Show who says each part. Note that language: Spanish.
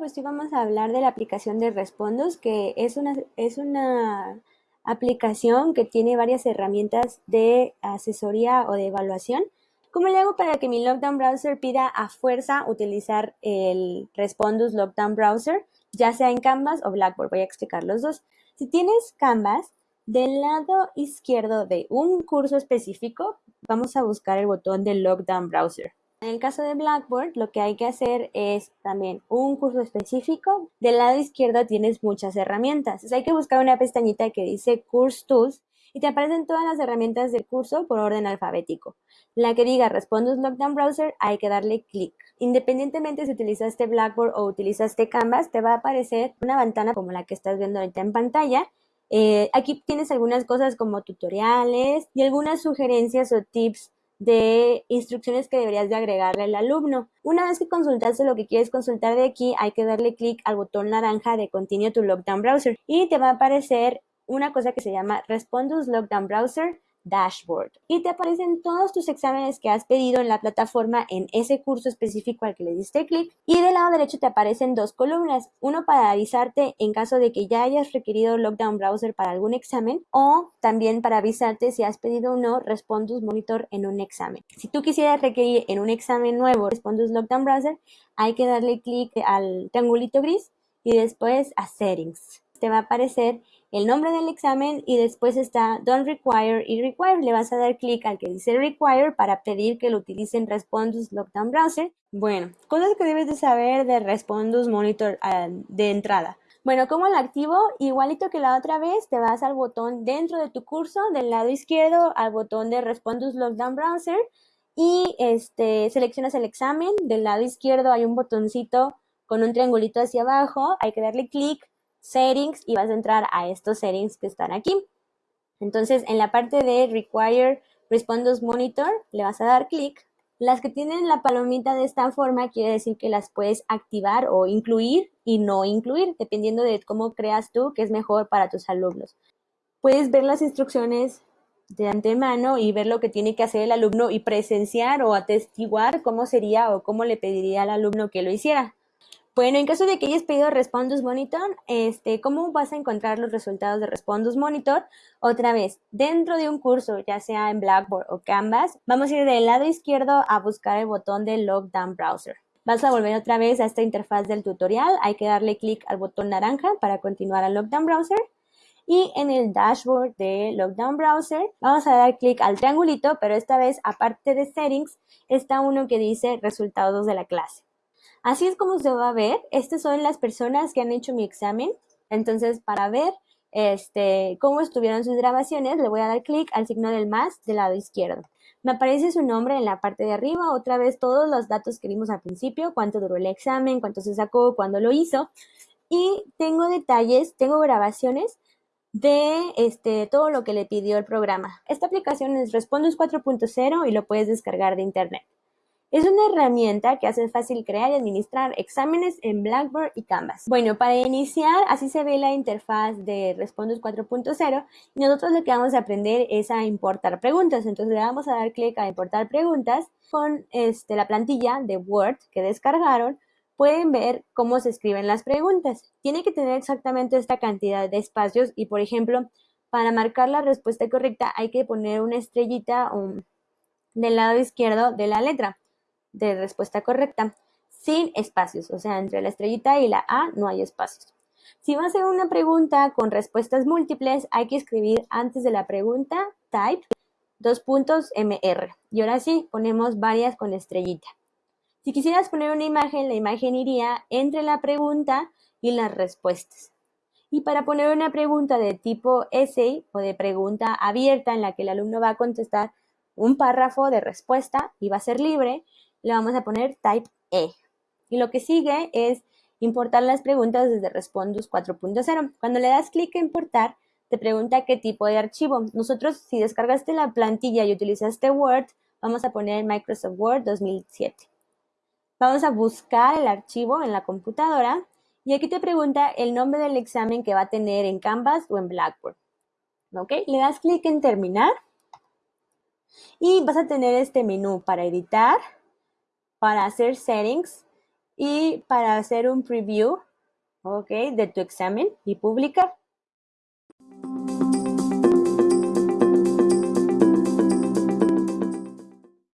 Speaker 1: pues sí vamos a hablar de la aplicación de Respondus, que es una, es una aplicación que tiene varias herramientas de asesoría o de evaluación. ¿Cómo le hago para que mi Lockdown Browser pida a fuerza utilizar el Respondus Lockdown Browser, ya sea en Canvas o Blackboard? Voy a explicar los dos. Si tienes Canvas, del lado izquierdo de un curso específico, vamos a buscar el botón de Lockdown Browser. En el caso de Blackboard, lo que hay que hacer es también un curso específico. Del lado izquierdo tienes muchas herramientas. Entonces hay que buscar una pestañita que dice Course Tools y te aparecen todas las herramientas del curso por orden alfabético. La que diga Respondus Lockdown Browser, hay que darle clic. Independientemente si utilizaste Blackboard o utilizaste Canvas, te va a aparecer una ventana como la que estás viendo ahorita en pantalla. Eh, aquí tienes algunas cosas como tutoriales y algunas sugerencias o tips de instrucciones que deberías de agregarle al alumno. Una vez que consultaste lo que quieres consultar de aquí, hay que darle clic al botón naranja de Continue to Lockdown Browser y te va a aparecer una cosa que se llama Respondus Lockdown Browser dashboard y te aparecen todos tus exámenes que has pedido en la plataforma en ese curso específico al que le diste clic y del lado derecho te aparecen dos columnas, uno para avisarte en caso de que ya hayas requerido Lockdown Browser para algún examen o también para avisarte si has pedido o no Respondus Monitor en un examen. Si tú quisieras requerir en un examen nuevo Respondus Lockdown Browser, hay que darle clic al triangulito gris y después a Settings. Te va a aparecer el nombre del examen y después está Don't Require y Require. Le vas a dar clic al que dice Require para pedir que lo utilicen Respondus Lockdown Browser. Bueno, cosas que debes de saber de Respondus Monitor ah, de entrada. Bueno, ¿cómo lo activo? Igualito que la otra vez, te vas al botón dentro de tu curso, del lado izquierdo, al botón de Respondus Lockdown Browser y este, seleccionas el examen. Del lado izquierdo hay un botoncito con un triangulito hacia abajo, hay que darle clic settings y vas a entrar a estos settings que están aquí. Entonces, en la parte de Require Respondus Monitor, le vas a dar clic. Las que tienen la palomita de esta forma quiere decir que las puedes activar o incluir y no incluir, dependiendo de cómo creas tú que es mejor para tus alumnos. Puedes ver las instrucciones de antemano y ver lo que tiene que hacer el alumno y presenciar o atestiguar cómo sería o cómo le pediría al alumno que lo hiciera. Bueno, en caso de que hayas pedido Respondus Monitor, este, ¿cómo vas a encontrar los resultados de Respondus Monitor? Otra vez, dentro de un curso, ya sea en Blackboard o Canvas, vamos a ir del lado izquierdo a buscar el botón de Lockdown Browser. Vas a volver otra vez a esta interfaz del tutorial, hay que darle clic al botón naranja para continuar al Lockdown Browser. Y en el dashboard de Lockdown Browser vamos a dar clic al triangulito, pero esta vez aparte de Settings está uno que dice Resultados de la clase. Así es como se va a ver. Estas son las personas que han hecho mi examen. Entonces, para ver este, cómo estuvieron sus grabaciones, le voy a dar clic al signo del más del lado izquierdo. Me aparece su nombre en la parte de arriba, otra vez todos los datos que vimos al principio, cuánto duró el examen, cuánto se sacó, cuándo lo hizo. Y tengo detalles, tengo grabaciones de este, todo lo que le pidió el programa. Esta aplicación es Respondus 4.0 y lo puedes descargar de internet. Es una herramienta que hace fácil crear y administrar exámenes en Blackboard y Canvas. Bueno, para iniciar, así se ve la interfaz de Respondus 4.0 y nosotros lo que vamos a aprender es a importar preguntas. Entonces le vamos a dar clic a importar preguntas con este, la plantilla de Word que descargaron. Pueden ver cómo se escriben las preguntas. Tiene que tener exactamente esta cantidad de espacios y, por ejemplo, para marcar la respuesta correcta hay que poner una estrellita um, del lado izquierdo de la letra de respuesta correcta sin espacios, o sea, entre la estrellita y la A no hay espacios. Si va a ser una pregunta con respuestas múltiples, hay que escribir antes de la pregunta type dos puntos MR. Y ahora sí, ponemos varias con estrellita. Si quisieras poner una imagen, la imagen iría entre la pregunta y las respuestas. Y para poner una pregunta de tipo essay o de pregunta abierta en la que el alumno va a contestar un párrafo de respuesta y va a ser libre, le vamos a poner type E. Y lo que sigue es importar las preguntas desde Respondus 4.0. Cuando le das clic a importar, te pregunta qué tipo de archivo. Nosotros, si descargaste la plantilla y utilizaste Word, vamos a poner Microsoft Word 2007. Vamos a buscar el archivo en la computadora y aquí te pregunta el nombre del examen que va a tener en Canvas o en Blackboard. ¿Ok? Le das clic en terminar y vas a tener este menú para editar, para hacer settings y para hacer un preview, ¿ok? De tu examen y publicar.